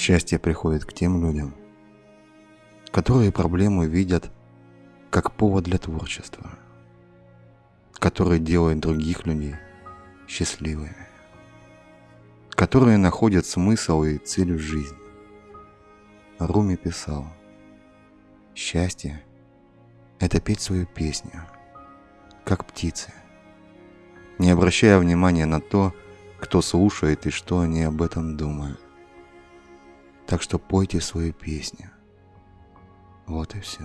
Счастье приходит к тем людям, которые проблемы видят как повод для творчества, которые делают других людей счастливыми, которые находят смысл и цель в жизни. Руми писал, «Счастье – это петь свою песню, как птицы, не обращая внимания на то, кто слушает и что они об этом думают. Так что пойте свою песню. Вот и все.